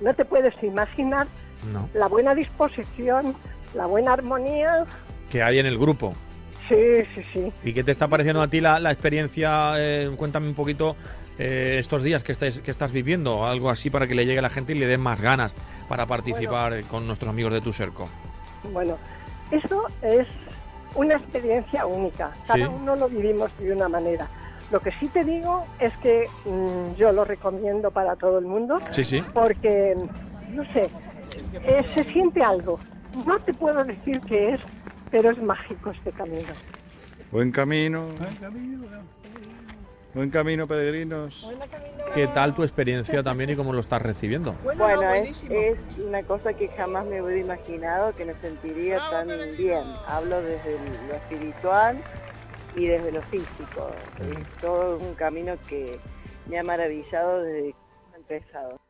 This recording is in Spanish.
no te puedes imaginar No. la buena disposición, la buena armonía. Que hay en el grupo. Sí, sí, sí. ¿Y qué te está pareciendo a ti la, la experiencia? Eh, cuéntame un poquito eh, estos días que, estáis, que estás viviendo, algo así para que le llegue a la gente y le den más ganas para participar eh, con nuestros amigos de tu cerco. Bueno, eso es una experiencia única. Cada Sí. uno lo vivimos de una manera. Lo que sí te digo es que mm, yo lo recomiendo para todo el mundo Sí, sí. porque, no sé, eh, se siente algo. No te puedo decir qué es, pero es mágico este camino. Buen camino. Buen camino, peregrinos. ¿Qué tal tu experiencia también y cómo lo estás recibiendo? Bueno, es, es una cosa que jamás me hubiera imaginado que me sentiría tan bien. Hablo desde lo espiritual y desde lo físico. Es todo un camino que me ha maravillado desde que he empezado.